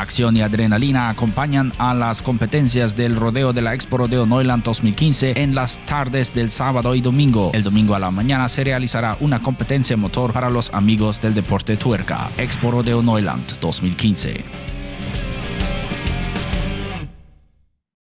acción y adrenalina acompañan a las competencias del rodeo de la Expo Rodeo Neuland 2015 en las tardes del sábado y domingo. El domingo a la mañana se realizará una competencia motor para los amigos del deporte tuerca. Expo Rodeo Neuland 2015.